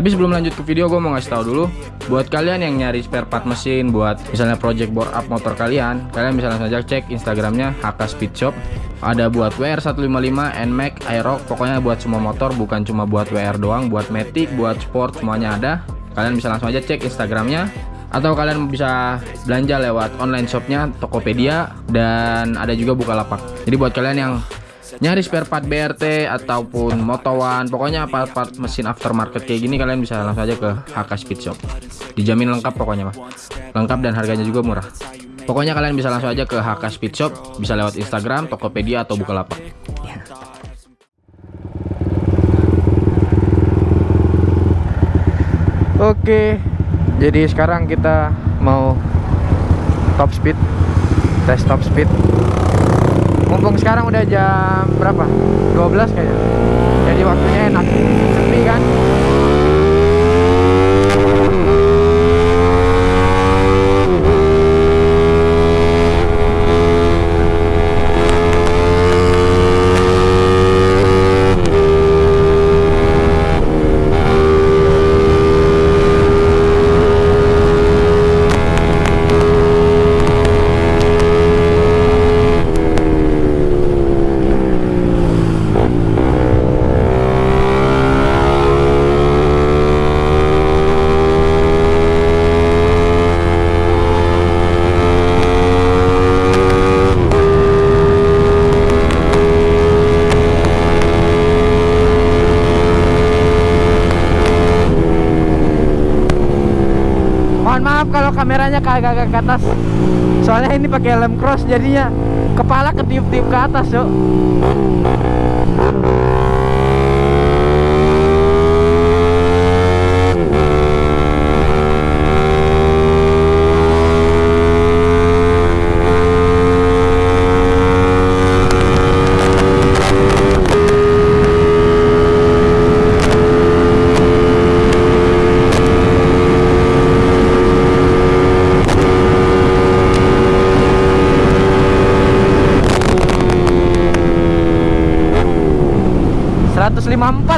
Tapi sebelum lanjut ke video gue mau ngasih tahu dulu buat kalian yang nyari spare part mesin buat misalnya project bore up motor kalian, kalian bisa langsung aja cek Instagramnya HK Speed Shop. Ada buat WR155, NMAX, Aerox, pokoknya buat semua motor bukan cuma buat WR doang, buat Matic, buat sport semuanya ada. Kalian bisa langsung aja cek Instagramnya atau kalian bisa belanja lewat online shopnya Tokopedia dan ada juga Bukalapak. Jadi buat kalian yang nyari spare part BRT ataupun motowan pokoknya part-part mesin aftermarket kayak gini kalian bisa langsung aja ke HK Speed Shop. Dijamin lengkap pokoknya mah lengkap dan harganya juga murah. Pokoknya kalian bisa langsung aja ke HK Speed Shop bisa lewat Instagram Tokopedia atau Bukalapak. Oke jadi sekarang kita mau top speed tes top speed mumpung sekarang udah jam berapa? 12 kayaknya. Jadi waktunya enak sepi kan mohon maaf kalau kagak ke atas. Soalnya ini pakai helm cross jadinya. Kepala ketiup-tiup ke atas yuk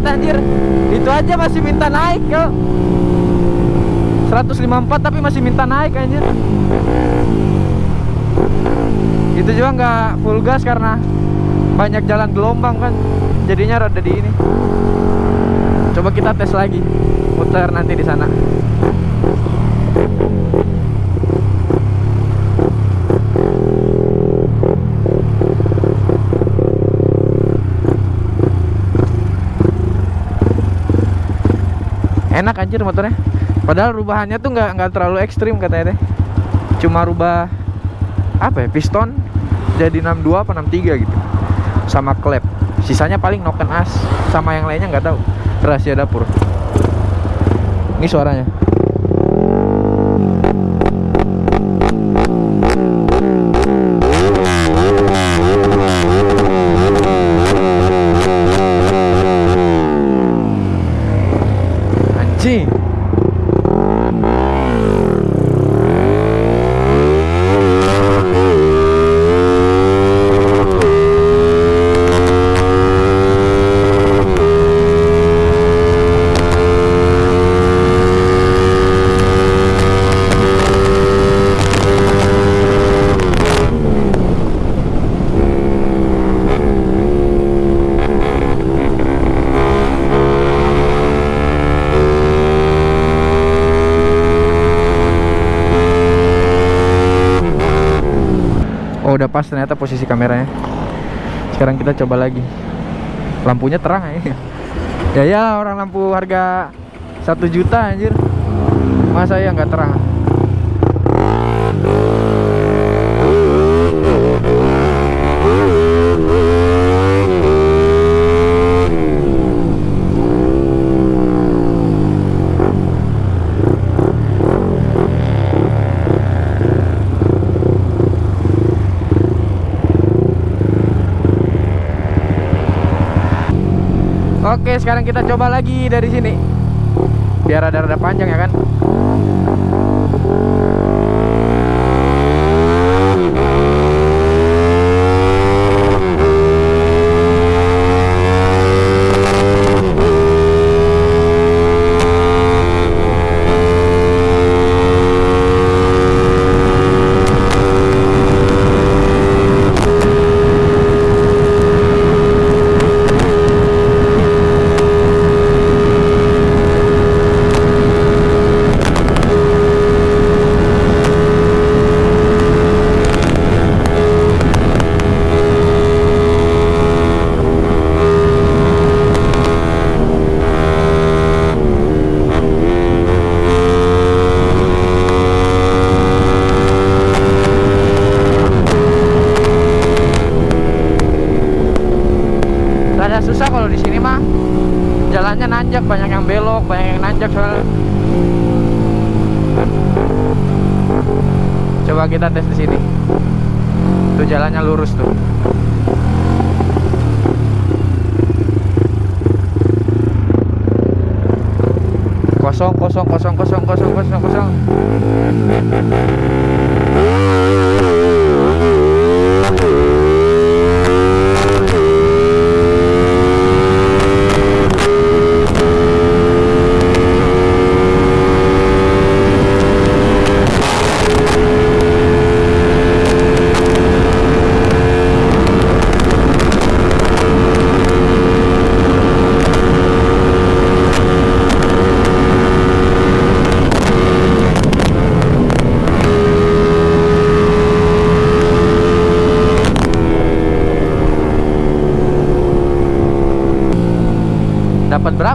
empat anjir itu aja masih minta naik yo. 154 tapi masih minta naik anjir. Itu juga nggak full gas karena banyak jalan gelombang kan. Jadinya rada di ini coba kita tes lagi muter nanti di sana enak anjir motornya. Padahal rubahannya tuh nggak nggak terlalu ekstrim katanya deh. Cuma rubah apa ya piston jadi 62 apa 63 gitu. Sama klep. Sisanya paling noken as sama yang lainnya nggak tahu. Rahasia dapur. Ini suaranya Sí. Udah pas ternyata posisi kameranya. Sekarang kita coba lagi. Lampunya terang ya Ya ya orang lampu harga satu juta anjir. Masa ya nggak terang Oke, sekarang kita coba lagi dari sini. Biar ada rada panjang ya kan. Coba kita tes di sini. Tuh jalannya lurus tuh. Kosong, kosong, kosong, kosong, kosong, kosong, kosong.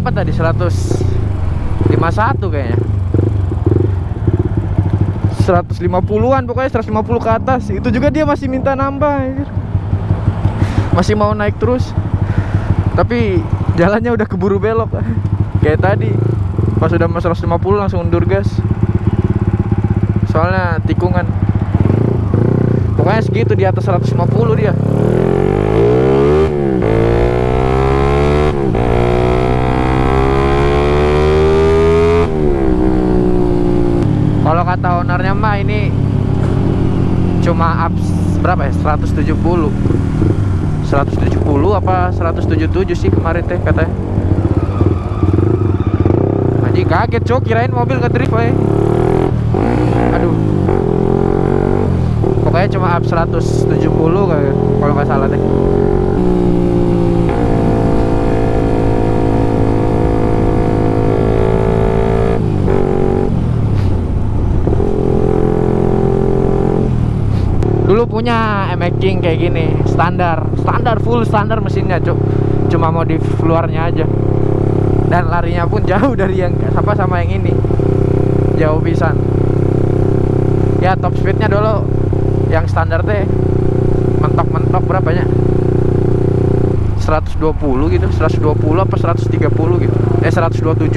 Berapa tadi? 151 kayaknya. 150-an pokoknya 150 ke atas. Itu juga dia masih minta nambah. Masih mau naik terus. Tapi jalannya udah keburu belok. Kayak tadi. Pas udah mau 150 langsung undur gas. Soalnya tikungan. Pokoknya segitu di atas 150 dia. Kalau ownernya mah ini cuma up berapa ya? 170. 170 apa 177 sih kemarin teh katanya. Anjing kaget cok kirain mobil ke drift we. Aduh. Pokoknya cuma up 170 kayak kalau nggak salah deh. Dulu punya MX King kayak gini standar standar full standar mesinnya cuk. Cuma modif luarnya aja. Dan larinya pun jauh dari yang sama sama yang ini. Jauh pisan. Ya top speednya dulu. Yang standar teh mentok-mentok berapanya? 120 gitu 120 apa 130 gitu. Eh 127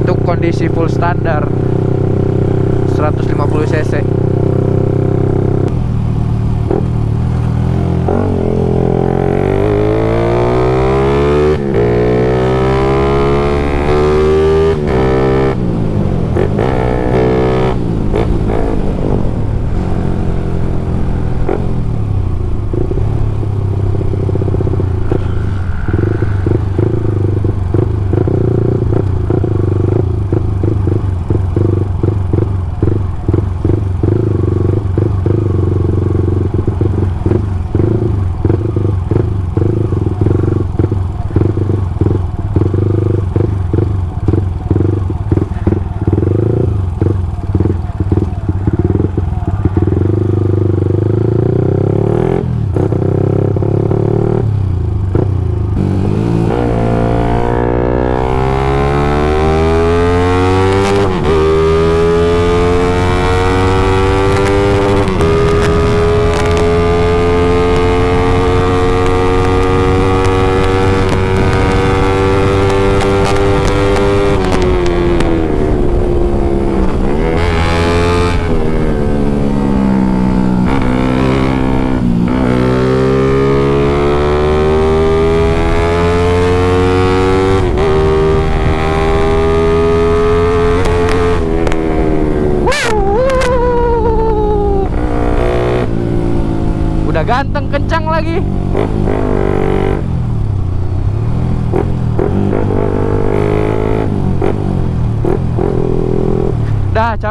itu kondisi full standar. 150 cc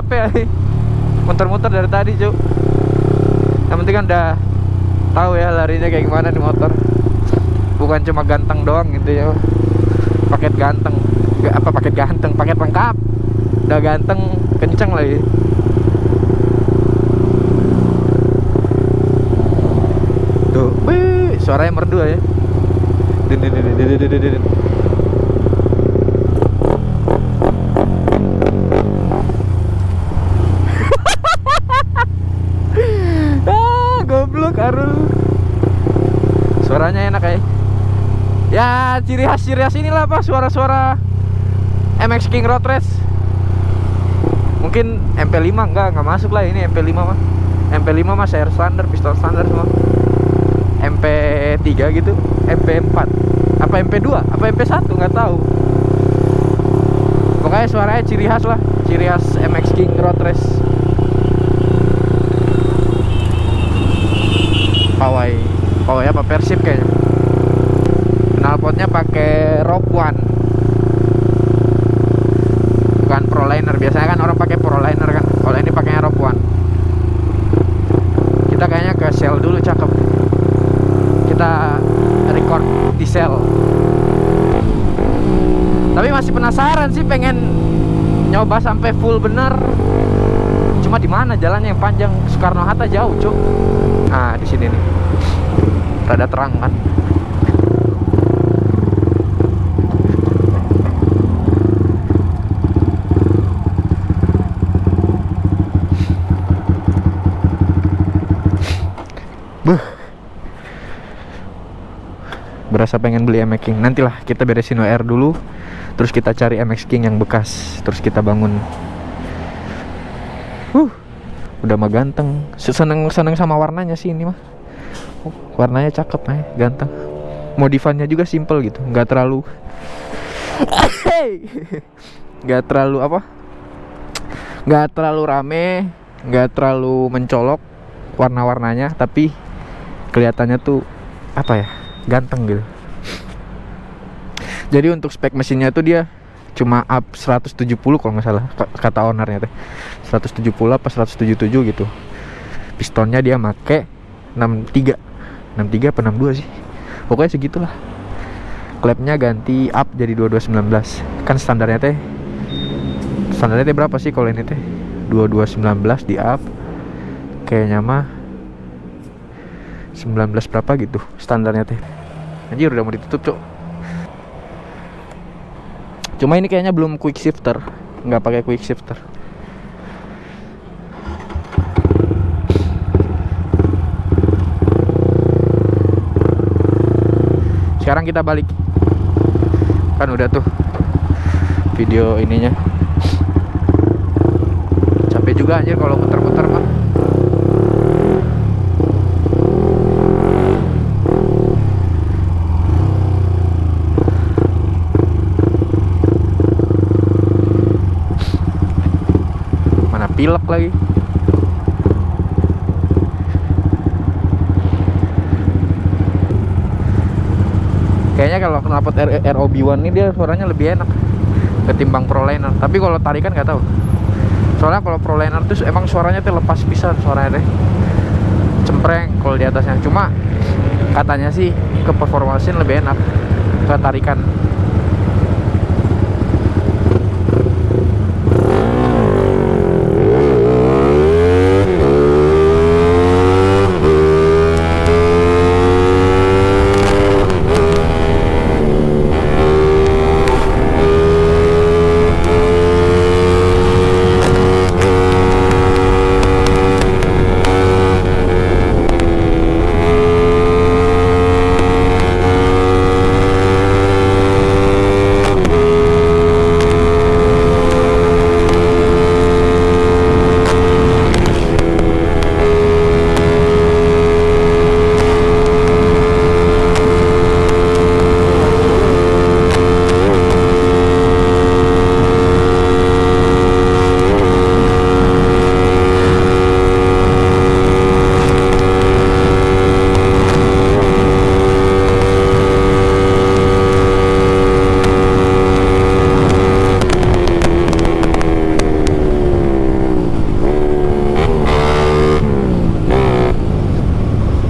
capek muter-muter dari tadi cuk. Yang penting kan udah tahu ya larinya kayak gimana di motor. Bukan cuma ganteng doang gitu ya. Paket ganteng. Nggak apa paket ganteng? Paket lengkap. Udah ganteng kenceng lagi. Tuh. Wih suaranya merdu ya. Din din din din din din. ah goblok Arul suaranya enak ya ya ciri khas ciri khas inilah apa suara-suara MX King Road Race. Mungkin mungkin MP5 enggak nggak masuk lah ini MP5 mah MP5 mah share standar pistol standar semua. MP3 gitu MP4 apa MP2 apa MP1 nggak tahu. Pokoknya suaranya ciri khas lah ciri khas MX King Road Race. Pawai pawai apa? Persib kayaknya knalpotnya pakai Rock One. Bukan Proliner biasanya kan orang pakai Proliner kan kalau ini pakainya Rock One. Kita kayaknya ke sel dulu cakep. Kita record di sel tapi masih penasaran sih pengen nyoba sampai full bener. Cuma di mana jalannya yang panjang? Soekarno Hatta jauh cuk. Nah di sini nih. Rada terang kan Buh. Berasa pengen beli MX King. Nantilah kita beresin WR dulu. Terus kita cari MX King yang bekas. Terus kita bangun. Uh. Udah mah ganteng. Seneng seneng sama warnanya sih ini mah. Warnanya cakep eh, ganteng. Modifannya juga simple gitu, nggak terlalu nggak terlalu apa? Nggak terlalu rame, nggak terlalu mencolok warna-warnanya, tapi kelihatannya tuh apa ya ganteng gitu. Jadi untuk spek mesinnya tuh dia cuma up 170 kalau nggak salah kata ownernya teh. 170 apa 177 gitu. Pistonnya dia make 63 63 apa 62 sih? Pokoknya segitulah. Klepnya ganti up jadi 2219 kan standarnya teh standarnya teh berapa sih kalau ini teh? 2219 di up. Kayaknya mah 19 berapa gitu standarnya teh. Anjir udah mau ditutup cok cuma ini kayaknya belum quick shifter nggak pakai quick shifter. Sekarang kita balik. Kan udah tuh video ininya. Capek juga anjir kalau muter-muter mah mana pilek lagi. Kayaknya kalau knalpot ROB1 ini dia suaranya lebih enak ketimbang Proliner tapi kalau tarikan nggak tahu. Soalnya kalau Proliner tuh emang suaranya tuh lepas pisan suaranya. Deh cempreng kalau di atasnya. Cuma katanya sih ke performance lebih enak. Ke tarikan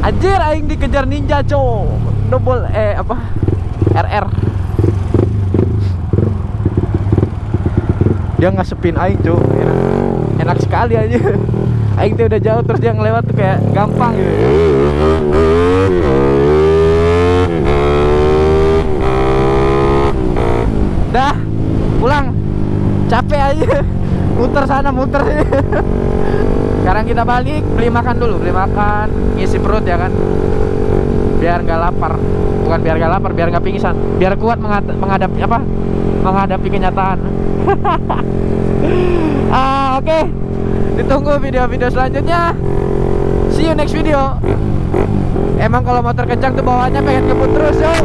Anjir aing dikejar ninja cow. Double eh apa? RR Dia ngasepin aing cow. Enak, enak sekali aja Aing tuh udah jauh terus dia ngelewat tuh kayak gampang gitu. Dah pulang. Capek aja Muter sana muter sekarang kita balik beli makan dulu beli makan ngisi perut ya kan biar nggak lapar bukan biar nggak lapar biar nggak pingsan biar kuat menghadapi apa menghadapi kenyataan ah oke Oke, ditunggu video-video selanjutnya. See you next video. Emang kalau motor kencang tuh bawaannya pengen ngebut terus, yo.